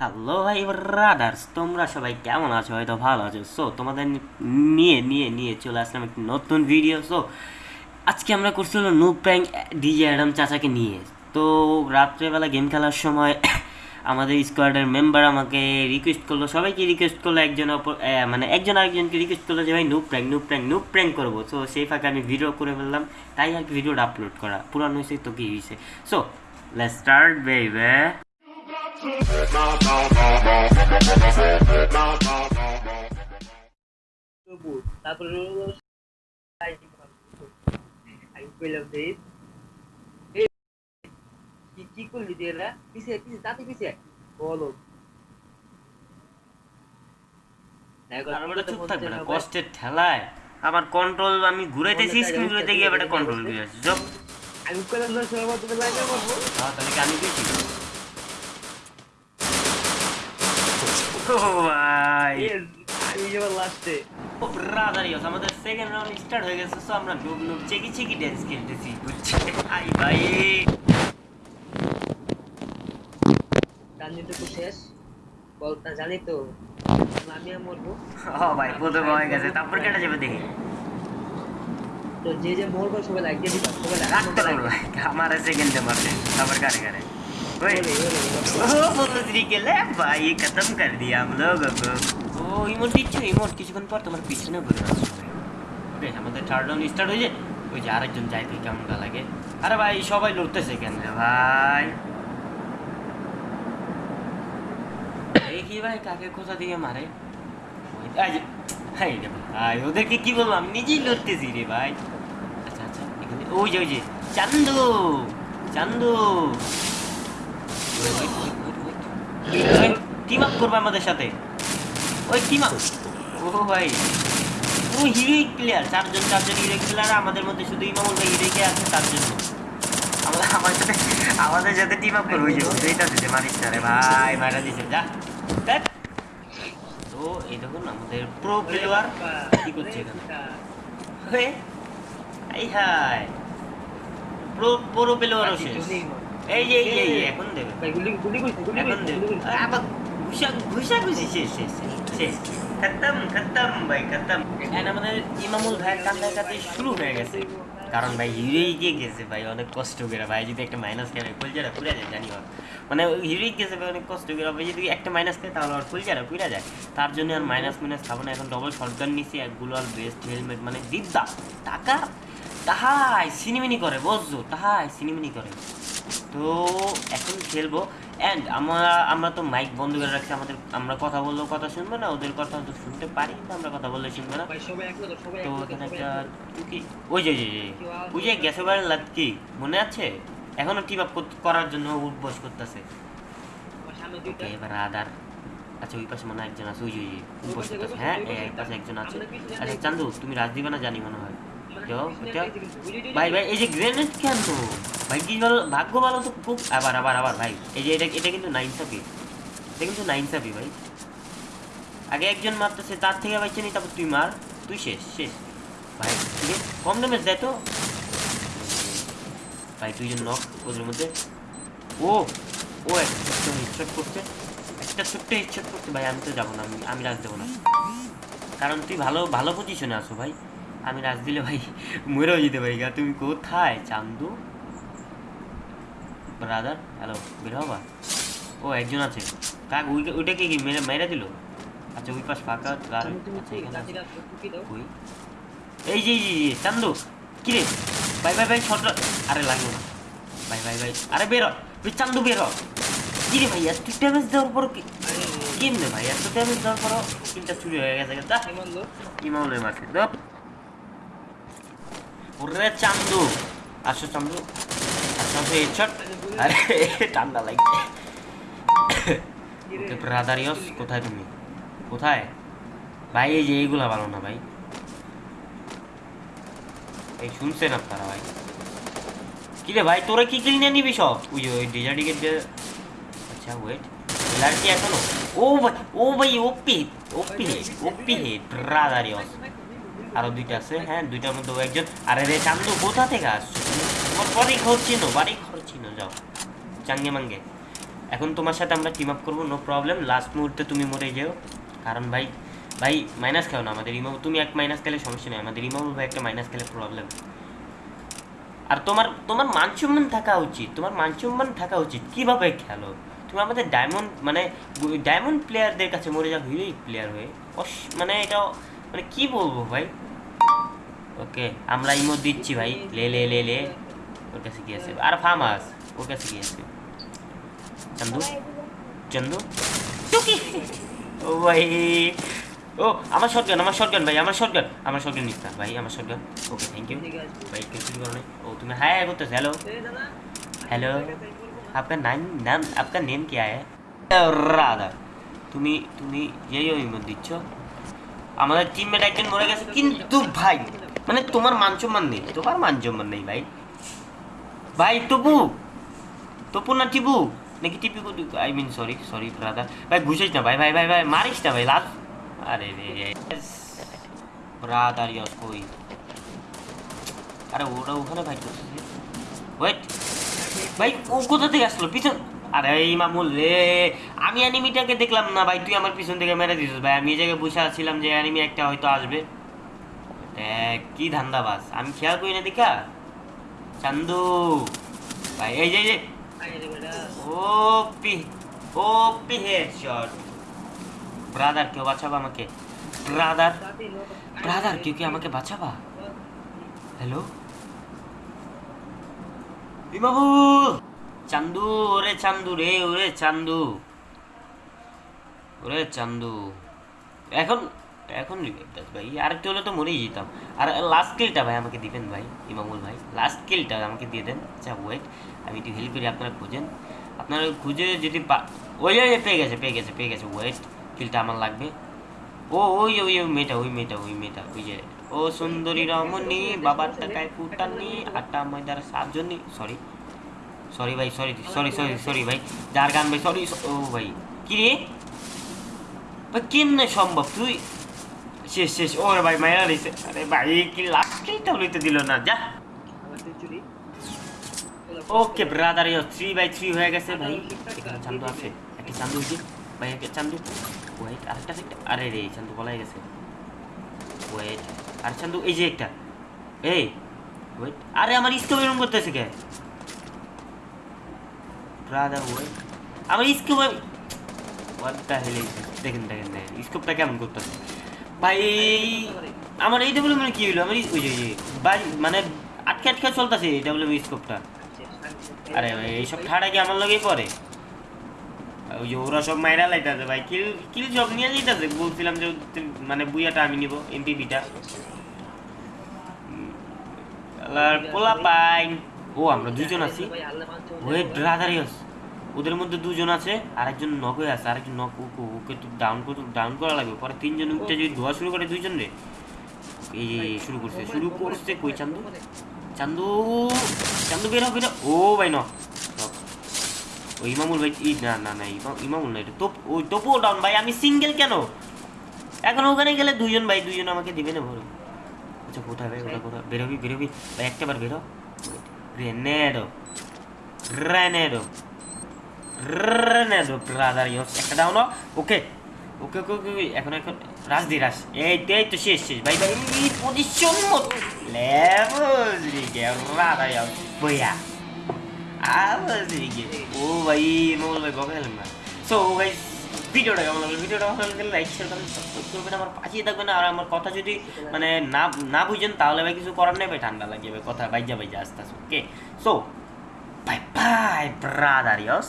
Hello ভাই brothers তোমরা সবাই কেমন আছো? হয়তো ভালো আছো। সো তোমাদের নিয়ে নিয়ে নিয়ে চলে আসলাম একটি নতুন ভিডিও সো আজকে আমরা করছি হলো নো প্র্যাঙ্ক ডিজে অ্যাডাম চাচাকে নিয়ে। তো, রাত্রেবেলা গেম খেলার সময় আমাদের স্কোয়াডের মেম্বার আমাকে রিকোয়েস্ট করল। সবাইকে রিকোয়েস্ট করল, একজন অপর মানে একজন আরেকজনকে রিকোয়েস্ট করল যে, ভাই no prank no prank no prank করব। সো সেই ফাঁকে আমি ভিডিও করে ফেললাম। তাই আর কি ভিডিওটা আপলোড করা। পুরানো হয়েছে, তো কি হয়েছে? সো লেটস স্টার্ট তবু তারপরে রইল আমি কইলাম যে কি কি করলি তুই এরা পিছে পিছে তাতে পিছে বলো দেখো, আর বেটা তো চুপ থাকবে না কষ্টের ঠেলায় আমার কন্ট্রোল আমি ঘুরাইতেছি স্ক্রিন ঘুরাইতে গিয়ে বেটা কন্ট্রোল দিয়ে আমি কইলাম না লাগে বলব হ্যাঁ তাহলে কি আমি ভাই। স্টার্ট হয়ে শেষ। জানি তো। আমি ভাই গেছে তারপর কেটে যাবে দেখি। তো যে যে মরবো সবাই আমার সেকেন্ড মারবে তারপর কারে কারে। के ले भाई खत्म कर दिया हम लोगों को ও ইমোট দিচ্ছে ইমোট কিছুক্ষণ পর তোমার পিছনে ঘুরে আসবে বেশ আমাদের থার্ড রাউন্ড স্টার্ট হয়েছে ওই যে আরেকজন যাইতে কেমন লাগে আরে ভাই সবাই লড়তেছে কেন রে ভাই এই কি ভাই কাকে কোথা দিয়ে মারে ওই এই যে এই রে ভাই ওদেরকে কি বলবো আমি নিজেই লড়তেছি রে ভাই আচ্ছা আচ্ছা এখানে ওই যে ওই যে চান্দু চান্দু টিম আপ করবে আমাদের সাথে? ওই টিম আপ ও ভাই ও হিরোইক প্লেয়ার চারজন চারজন হিরোইক প্লেয়ার আমাদের মধ্যে শুধু ইমামুল ভাই হিরোইকে আছে তার জন্য। আমরা আমার সাথে আমাদের সাথে টিম আপ করব ওইটা দিতে মারিস রে ভাই মারা দিছে যা। তো এই দেখুন আমাদের প্রো প্লেয়ার কি করছে এখানে? এই হাই প্রো প্রো প্লেয়ার শেষ। এই যে এই যে, এখন দেবে। ভাই গুলি গুলি কইছে গুলি গুলি আবার ঘুষা ঘুষা ঘুষি শেষ শেষ শেষ শেষ। খতম খতম ভাই খতম। এন্ড আমাদের ইমামুল ভাইয়ের কান্না কাতে শুরু হয়ে গেছে। কারণ ভাই হিরোই গিয়ে গেছে ভাই অনেক কষ্ট করে। ভাই যদি একটা মাইনাস খেলে ফুলজারা পুড়ে যায় জানি মানে হিরোই গেছে ভাই অনেক কষ্ট করে। ভাই যদি একটা মাইনাস খায় তাহলে ওর ফুলজারা পুড়ে যায়। তার জন্য আর মাইনাস মাইনাস খাব না। এখন ডবল শটগান নিছি একগুলো আর বেস্ট হেলমেট মানে দিদ্দা টাকা তাহাই সিনেমিনি করে বুঝছ? তাহাই সিনেমিনি করে। তো এখন খেলব। অ্যান্ড আমরা আমরা তো মাইক বন্ধ করে রাখছি আমাদের আমরা কথা বললেও কথা শুনব না ওদের কথা তো শুনতে পারি কিন্তু আমরা কথা বললে শুনব না। এক তো এক একটা কি ওই যে ওই যে, ওই গ্যাসের বাড়ির লাটকি মনে আছে? এখনও টিম আপ করার জন্য উঠবস করতেছে। এবার আদার। আচ্ছা ওই পাশে মনে হয় একজন আছে ওই যে ওই যে উঠবস করতেছে। হ্যাঁ এই পাশে একজন আছে। আচ্ছা চান্দু তুমি রাজ দিবে না জানি মনে হয়। ভাই ভাই এই যে গ্রেনেড কেন তো ভাই, কি ভাগ্য ভালো তো খুব আবার আবার আবার, ভাই। এই যে এটা এটা কিন্তু নাইন সাপি এটা কিন্তু নাইন সাপি ভাই। আগে একজন মারতেছে, তার থেকে ভাই তারপর তুই মার। তুই শেষ শেষ। ভাই, ঠিক আছে? কম ড্যামেজ দেয় তো। ভাই, দুইজন নক ওদের মধ্যে। ও ও একটা করছে। একটা ছোট্ট হেডশট করছে। ভাই, আমি তো যাব না, আমি আমি রাজ দেবো না। কারণ তুই ভালো ভালো পজিশনে আছো, ভাই। আমি রাজ দিলে ভাই মরেও যেতে পারি গা। তুমি কোথায়? চান্দু? ব্রাদার হ্যালো বের হবা ও একজন আছে। কাক ওইটা ওইটাকে কি মেরে মেরে দিল? আচ্ছা ওই পাশ ফাঁকা আর আচ্ছা এখানে আছে। কই? এই যে, এই যে, চান্দু কি রে? ভাই ভাই ভাই শট আরে লাগল না। ভাই ভাই ভাই আরে বেরো ওই চান্দু বেরো কি রে ভাই এত ড্যামেজ দেওয়ার পর কি কেমনে ভাই এত ড্যামেজ দেওয়ার পর তিনটা চুরি হয়ে গেছে। দা ইমামুলের মাঠে? দপ ওরে চান্দু। আসো চান্দু। ঠান্ডা লাগছে। ওকে ব্রাদার কোথায় তুমি? কোথায়? ভাই, এই যে এইগুলা ভালো না ভাই। এই শুনছেন আপনারা ভাই? কি রে ভাই, তোরা কি কিনে নিবি সব? ওই ওই ডিজার্টিকের যে আচ্ছা ওয়েট এলার কি এখনও? ও ভাই ও ভাই, ওপি ওপি ওপি হেড ব্রাদার আরও দুইটা আছে হ্যাঁ দুইটার মধ্যে একজন। আরে রে, চান্দু, কোথা থেকে আসছো তোমার বাড়ি ঘর চিনো, বাড়ি ঘর চিনো, যাও। চাঙ্গে মাঙ্গে। এখন তোমার সাথে আমরা টিম আপ করব নো প্রবলেম লাস্ট মুহূর্তে তুমি মরে যেও। কারণ ভাই ভাই মাইনাস খেও না আমাদের ইমাম তুমি এক মাইনাস খেলে সমস্যা নেই, আমাদের ইমামুল ভাই একটা মাইনাস খেলে প্রবলেম আর তোমার তোমার মানসম্মান থাকা উচিত, তোমার মানসম্মান থাকা উচিত। কীভাবে খেলো? তুমি আমাদের ডায়মন্ড মানে ডায়মন্ড প্লেয়ারদের কাছে মরে যাও হিরোইক প্লেয়ার হয়ে। অস- মানে এটা মানে কি বলব ভাই? ওকে আমরা ইমো দিচ্ছি ভাই। লে লে লে লে। ওর কাছে কি আছে? আর ফার্মাস ওর কাছে কি আছে? চন্দু? চন্দু? টুকি ও ভাই। ও আমার শটগান আমার শটগান ভাই আমার শটগান আমার শটগান নিস্তা ভাই আমার শটগান ওকে থ্যাংক ইউ ভাই কিছু করো ও তুমি হাই আই করতেছ। হ্যালো হ্যালো আপনার নাম নাম আপনার নেম কি আয়? রাধা। তুমি তুমি যেই ইমো দিচ্ছ। আমাদের টিমমেট একজন মরে গেছে। কিন্তু ভাই মানে তোমার মান সম্মান নেই, তোমার মান সম্মান নেই ভাই। ভাই তপু তপু না টিপু? নাকি টিপি I mean sorry sorry Radha ভাই, ঘুষিস না ভাই ভাই ভাই ভাই, মারিস না ভাই, লাল। আরে ব্রাদার আরে ওখানে ভাই ভাই, ও পিছন আরে, এই মামুল রে। আমি অ্যানিমিটাকে দেখলাম না ভাই, তুই আমার পিছন থেকে মেরে দিছিস। ভাই, আমি এই জায়গায় বসে আছিলাম যে অ্যানিমি একটা হয়তো আসবে। কি ধান্দাবাজ? আমি খেয়াল করি না দেখা চান্দু। ভাই, এই যে ব্রাদার, কেউ বাঁচাবা আমাকে? ব্রাদার ব্রাদার, কেউ কি আমাকে বাঁচাবা? হ্যালো? বিমাবু চান্দু, ওরে চান্দু রে, ওরে চান্দু। ওরে চান্দু। এখন এখন রিভাইভ ভাই? আরেকটু হলে তো মরেই যেতাম। আর লাস্ট কিলটা ভাই আমাকে দিবেন ভাই ইমামুল ভাই। লাস্ট কিলটা আমাকে দিয়ে দেন। আচ্ছা ওয়েট আমি একটু হেল্প করি আপনারা খুঁজেন। আপনারা খুঁজে যদি ওই ওই পেয়ে গেছে পেয়ে গেছে পেয়ে গেছে। ওয়েট কিলটা আমার লাগবে। ও, ওই ওই ওই মেয়েটা ওই মেয়েটা ওই মেয়েটা, ওই যে, ও সুন্দরী রমণী, বাবার টাকায় কুটানি, আটা, ময়দার সাজনি সরি সরি ভাই সরি সরি সরি সরি ভাই, যার গান ভাই সরি ও ভাই, কি রে? ভাই, কেমনে সম্ভব? তুই শেষ শেষ ওরে ভাই মায়েরা রয়েছে আরে ভাই কি লাস্টটা লইতে দিল না যা okay brother yo three by three হয়ে গেছে ভাই এখানে চান্দু আছে একটা চান্দু হয়েছে ভাই একটা চান্দু ওয়েট আরেকটা একটা আরে রে চান্দু বলাই গেছে ওয়েট আর চান্দু এই যে একটা এই ওয়েট আরে আমার স্কোপ এরকম করতেছে কে ব্রাদার ওয়েট আমার স্কোপ হোয়াট দ্য হেল দেখেন দেখেন দেখেন স্কোপটা কেমন করতেছে ভাই, আমার এই ডেভেলপমেন্ট মানে কি আমার এই- মানে আটকে আটকে চলতেছে ডেভেলপমেন্ট স্কোপটা আরে ভাই, এইসব ঠাড়া কি আমার লগেই ওই যে ওরা সব মাইরা ভাই, কিল কিল সব নিয়ে বলছিলাম যে মানে বুইয়াটা আমি নিব এমপিবিটা পোলা পাইন। ও, আমরা দুজন আছি। ওয়েট ব্রাদারিয়াস ওদের মধ্যে দুজন আছে, আরেকজন নক হয়ে আছে, আরেকজন নক ওকে তো ডাউন করে ডাউন করা লাগবে। পরে তিনজন উঠতে যদি ধোয়া শুরু করে দুইজন রে? এই শুরু করছে শুরু করছে কই চান্দু? চান্দু চান্দু বের হবে ও ভাই ন ওই ইমামুল ভাই, ই, না না না, ইমা- ইমামুল না, এটা তোপ, ওই তোপও ডাউন ভাই, আমি সিঙ্গেল কেন? এখন ওখানে গেলে দুইজন, ভাই, দুইজন আমাকে দিবে না ভরো। আচ্ছা কোথায় ভাই, ওটা কোথায়? বেরোবি বেরোবি ভাই, একটা বার বেরো রেনেডো রেনেডো রেনেডো। ব্রাদার ইয়স একটা দাও না। ওকে। ওকে ওকে ওকে এখন এখন। রাজ দি, রাজ। এই এই তো, শেষ শেষ। ভাই ভাই পজিশন মত। লেভেল দিকে রাধা ইয়স বইয়া। আবার দিকে। ও ভাই, মোবাইল ভাই বকে না। সো ভাই, ভিডিওটা কেমন লাগল? ভিডিওটা ভালো লাগলে লাইক শেয়ার করেন সাবস্ক্রাইব করবেন। আমার পাশে থাকবেন। আর আমার কথা যদি মানে না না বুঝেন, তাহলে ভাই, কিছু করার নেই। ভাই, ঠান্ডা লাগে, ভাই, কথা বাইজা বাইজা আস্তে আস্তে। Okay so bye bye brother yes